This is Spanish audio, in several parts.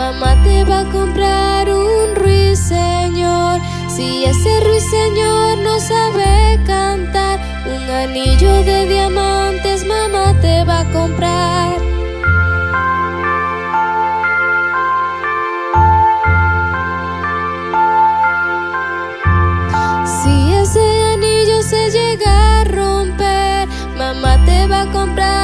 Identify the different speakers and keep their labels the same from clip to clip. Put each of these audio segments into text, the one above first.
Speaker 1: mamá te va a comprar un ruiseñor. Si ese ruiseñor no sabe cantar, un anillo de diamantes mamá te va a comprar. Si ese anillo se llega a romper, mamá te va a comprar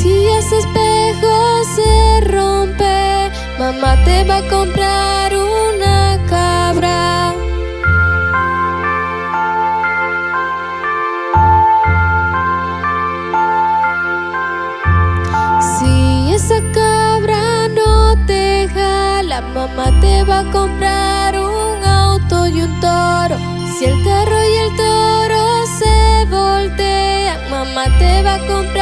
Speaker 1: si ese espejo se rompe, mamá te va a comprar una cabra. Si esa cabra no te jala, mamá te va a comprar un auto y un toro. Si el carro y el toro se voltean, mamá te va a comprar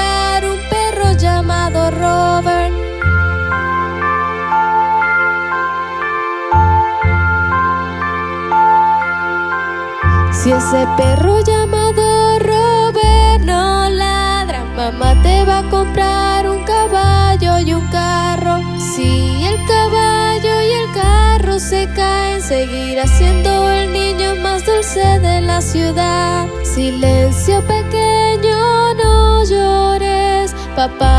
Speaker 1: Si ese perro llamado Robert no ladra, mamá te va a comprar un caballo y un carro. Si el caballo y el carro se caen, seguirá siendo el niño más dulce de la ciudad. Silencio pequeño, no llores, papá